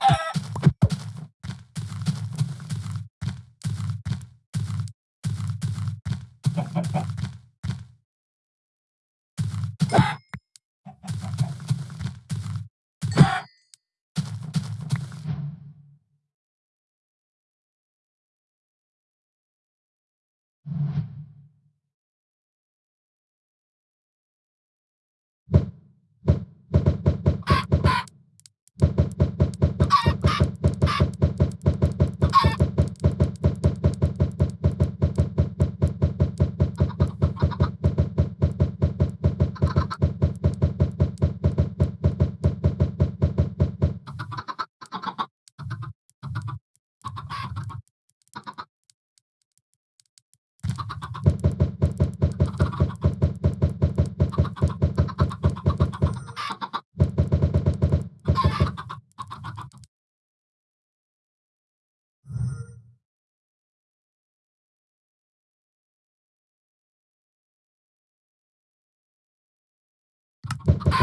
you you